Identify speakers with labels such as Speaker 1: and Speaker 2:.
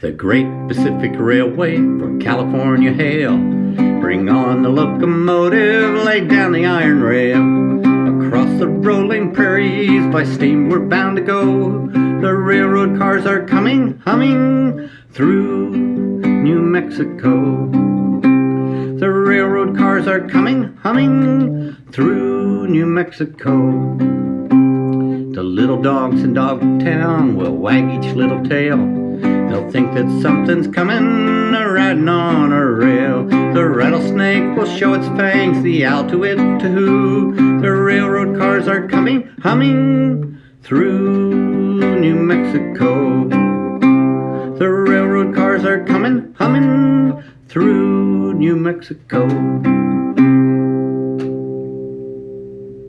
Speaker 1: The Great Pacific Railway from California hail. Bring on the locomotive, lay down the iron rail. Across the rolling prairies by steam we're bound to go. The railroad cars are coming, humming through New Mexico. The railroad cars are coming, humming through New Mexico. The little dogs in Dogtown will wag each little tail. They'll think that something's coming, a riding on a rail. The rattlesnake will show its fangs, the owl to it to who. The railroad cars are coming, humming through New Mexico. The railroad cars are coming, humming through New Mexico.